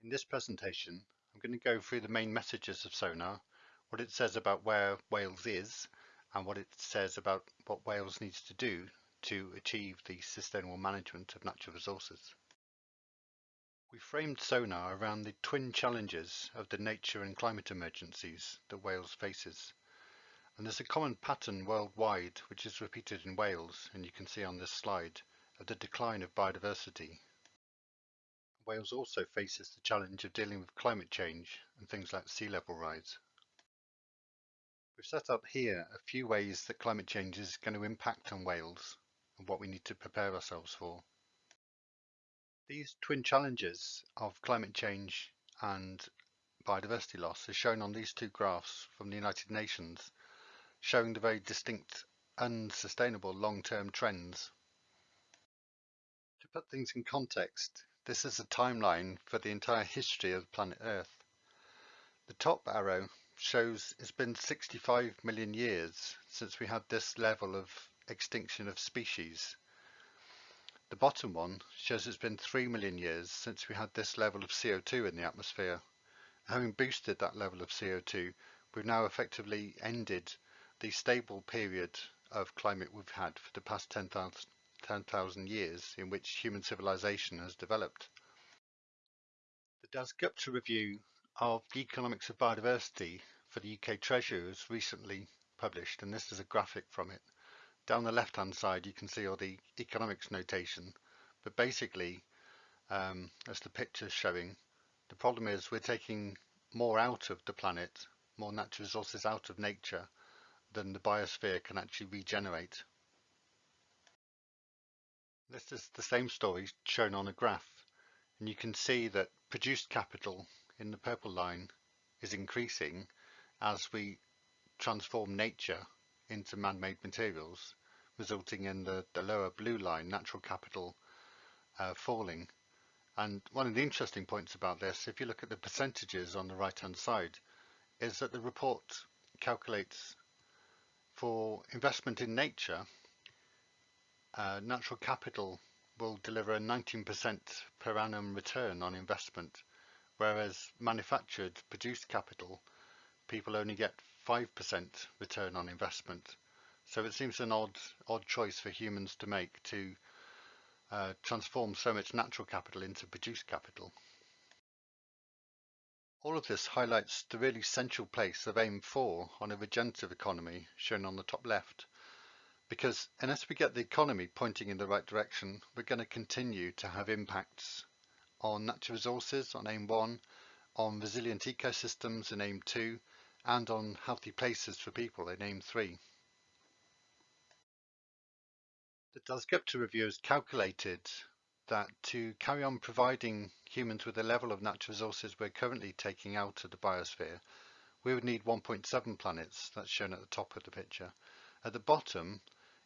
In this presentation, I'm going to go through the main messages of SoNaRR, what it says about where Wales is, and what it says about what Wales needs to do to achieve the sustainable management of natural resources. We framed SoNaRR around the twin challenges of the nature and climate emergencies that Wales faces. And there's a common pattern worldwide which is repeated in Wales, and you can see on this slide, of the decline of biodiversity Wales also faces the challenge of dealing with climate change and things like sea level rise. We've set up here a few ways that climate change is going to impact on Wales and what we need to prepare ourselves for. These twin challenges of climate change and biodiversity loss are shown on these two graphs from the United Nations, showing the very distinct unsustainable long-term trends. To put things in context, this is a timeline for the entire history of planet Earth. The top arrow shows it's been 65 million years since we had this level of extinction of species. The bottom one shows it's been 3 million years since we had this level of CO2 in the atmosphere. Having boosted that level of CO2, we've now effectively ended the stable period of climate we've had for the past 10,000 10,000 years in which human civilization has developed. The Dasgupta review of the economics of biodiversity for the UK Treasury was recently published and this is a graphic from it. Down the left hand side you can see all the economics notation but basically um, as the picture is showing the problem is we're taking more out of the planet, more natural resources out of nature than the biosphere can actually regenerate. This is the same story shown on a graph and you can see that produced capital in the purple line is increasing as we transform nature into man-made materials resulting in the, the lower blue line natural capital uh, falling. And one of the interesting points about this if you look at the percentages on the right hand side is that the report calculates for investment in nature uh, natural capital will deliver a 19% per annum return on investment, whereas manufactured produced capital, people only get 5% return on investment. So it seems an odd, odd choice for humans to make to uh, transform so much natural capital into produced capital. All of this highlights the really central place of AIM 4 on a regenerative economy shown on the top left because unless we get the economy pointing in the right direction, we're going to continue to have impacts on natural resources on AIM 1, on resilient ecosystems in AIM 2, and on healthy places for people in AIM 3. The Dasgupta review has calculated that to carry on providing humans with the level of natural resources we're currently taking out of the biosphere, we would need 1.7 planets, that's shown at the top of the picture. At the bottom,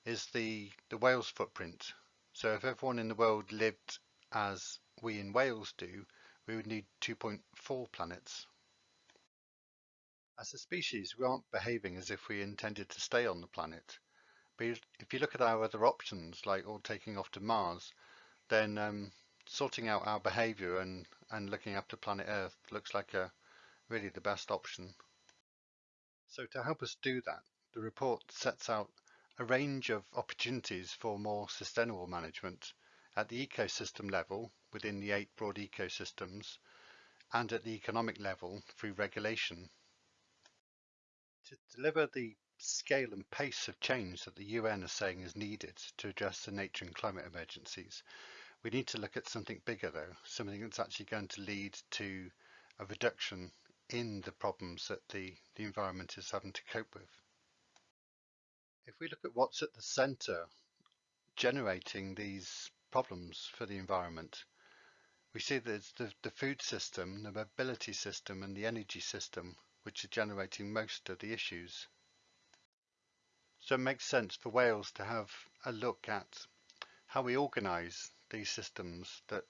is the, the Wales footprint. So if everyone in the world lived as we in Wales do, we would need 2.4 planets. As a species, we aren't behaving as if we intended to stay on the planet. But if you look at our other options, like all taking off to Mars, then um, sorting out our behaviour and, and looking after planet Earth looks like a really the best option. So to help us do that, the report sets out a range of opportunities for more sustainable management at the ecosystem level within the eight broad ecosystems and at the economic level through regulation. To deliver the scale and pace of change that the UN is saying is needed to address the nature and climate emergencies, we need to look at something bigger though, something that's actually going to lead to a reduction in the problems that the, the environment is having to cope with. If we look at what's at the center generating these problems for the environment, we see that the, the food system, the mobility system and the energy system which are generating most of the issues. So it makes sense for Wales to have a look at how we organise these systems that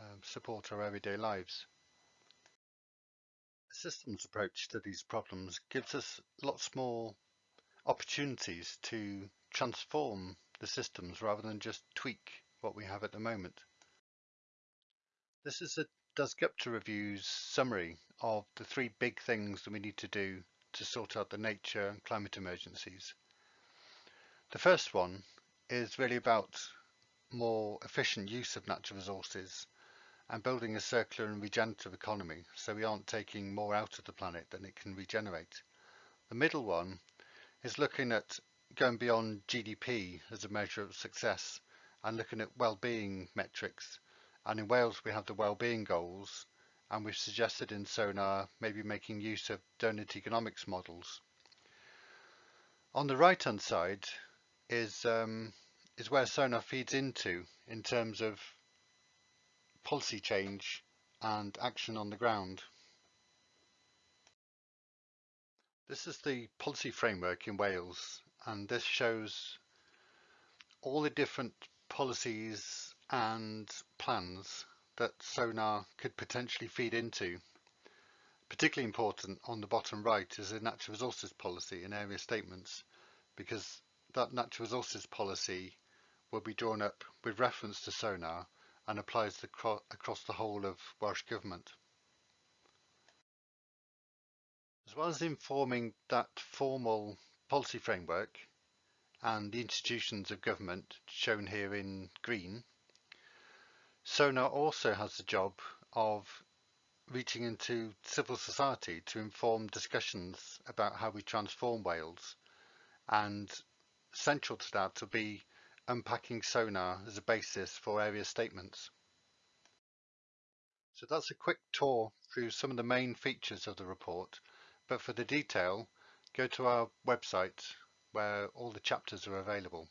uh, support our everyday lives. A systems approach to these problems gives us lots more opportunities to transform the systems rather than just tweak what we have at the moment. This is a Dasgupta Review's summary of the three big things that we need to do to sort out the nature and climate emergencies. The first one is really about more efficient use of natural resources and building a circular and regenerative economy so we aren't taking more out of the planet than it can regenerate. The middle one is looking at going beyond GDP as a measure of success and looking at well-being metrics and in Wales we have the well-being goals and we've suggested in SoNaRR maybe making use of donut economics models. On the right hand side is um, is where SoNaRR feeds into in terms of policy change and action on the ground. This is the policy framework in Wales and this shows all the different policies and plans that SoNaRR could potentially feed into. Particularly important on the bottom right is the natural resources policy and area statements because that natural resources policy will be drawn up with reference to SoNaRR and applies across the whole of Welsh Government. Well as informing that formal policy framework and the institutions of government shown here in green, SoNaRR also has the job of reaching into civil society to inform discussions about how we transform Wales and central to that will be unpacking SoNaRR as a basis for area statements. So that's a quick tour through some of the main features of the report, but for the detail, go to our website where all the chapters are available.